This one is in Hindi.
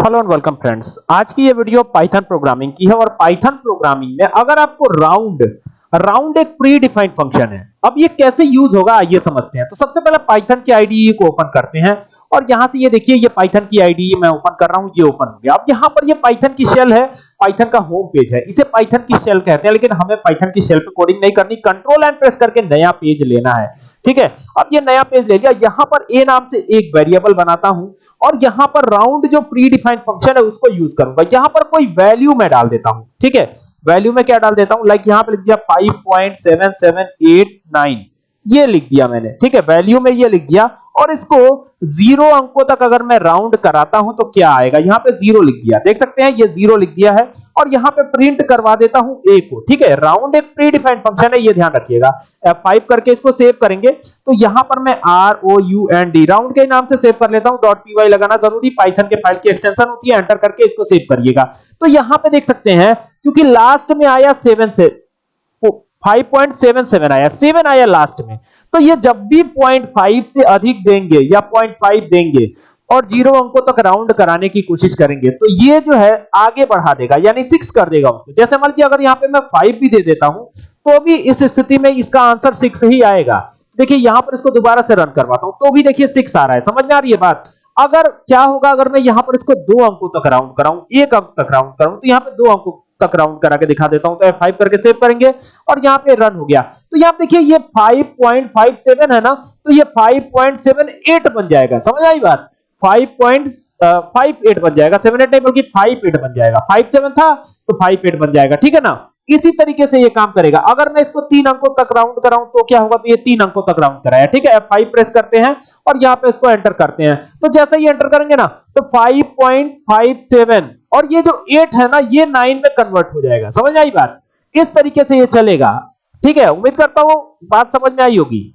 Hello and welcome friends. आज की ये वीडियो पाइथन प्रोग्रामिंग की है और पाइथन प्रोग्रामिंग में अगर आपको राउंड राउंड एक प्री डिफाइंड फ़ंक्शन है, अब ये कैसे यूज़ होगा आइए समझते हैं। तो सबसे पहले पाइथन की आईडीई को ओपन करते हैं और यहाँ से ये देखिए, ये पाइथन की आईडी मैं ओपन कर रहा हूँ, ये ओपन हो गया। अब यहाँ पर ये पाइथन की शेल है पाइथन का होम पेज है। इसे पाइथन की शेल कहते हैं, लेकिन हमें पाइथन की शेल पे कोडिंग नहीं करनी। कंट्रोल एंड प्रेस करके नया पेज लेना है। ठीक है? अब ये नया पेज ले लिया। यहाँ पर ए नाम से एक वेरिएबल बनाता हूँ और यहाँ पर राउंड जो प्री डिफाइंड फ़ंक्शन है, उसको यूज़ करूँगा। यहाँ पर कोई वैल्यू मैं डाल देता हूँ। ठीक है? वैल्यू में क्या डाल देता हूँ? लाइक यहाँ पर लिख दिया 5.7789 ये लिख दिया मैंने, ठीक है? वैल्यू में ये लिख दिया और इसको ज़ीरो अंकों तक अगर मैं राउंड कराता हूँ तो क्या आएगा? यहाँ पे ज़ीरो लिख दिया। देख सकते हैं, ये ज़ीरो लिख दिया है और यहाँ पे प्रिंट करवा देता हूँ ए को, ठीक है? राउंड एक प्री डिफाइंड फ़ंक्शन है, ये ध्यान रखिएगा। F5 करके इसको सेव करेंगे तो यहाँ पर मैं R O U N D round के नाम से सेव कर लेता हूँ। डॉट पी लगाना ज़रूरी पाइथन के फ़ाइल की एक्सटेंशन होती है एंटर करके इसको सेव करिएगा। तो यहाँ पे देख सकते हैं, क्योंकि लास्ट में आया सेवन से 5.77 आया 7 आया लास्ट में। तो ये जब भी 0.5 से अधिक देंगे या 0.5 देंगे और ज़ीरो अंकों तक राउंड कराने की कोशिश करेंगे तो ये जो है आगे बढ़ा देगा, यानी सिक्स कर देगा उसको जैसे मान लीजिए अगर यहाँ पे मैं फाइव भी दे देता हूँ तो भी इस स्थिति में इसका आंसर सिक्स ही आएगा। देखिए, यहाँ पर इसको दोबारा से रन करवाता हूँ तो भी देखिए सिक्स आ रहा है। समझ में आ रही है बात? अगर क्या होगा, अगर मैं यहाँ पर इसको दो अंकों तक राउंड कराऊं, एक अंक तक राउंड कराऊं तो यहाँ पे दो अंकों तक राउंड करा के दिखा देता हूँ तो F5 करके सेव करेंगे, और यहाँ पे रन हो गया। तो यहाँ देखिए, ये 5.57 है ना तो ये 5.78 बन जाएगा। समझ आई बात? 5.58 बन जाएगा। 78 नहीं, बल्कि 58 बन जाएगा। 57 था तो 58 बन जाएगा। ठीक है ना? इसी तरीके से ये काम करेगा। अगर मैं इसको तीन अंकों तक राउंड कराऊं तो क्या होगा? तो ये तीन अंकों तक राउंड कराया। ठीक है? F5 प्रेस करते हैं, और यहाँ पे इसको एंटर करते हैं। तो जैसे ही एंटर करेंगे ना तो 5.57 और ये जो एट है ना, ये नाइन में कन्वर्ट हो जाएगा। समझ में आई बात? इस तरीके से ये चलेगा। ठीक है? उम्मीद करता हूँ बात समझ में आई होगी।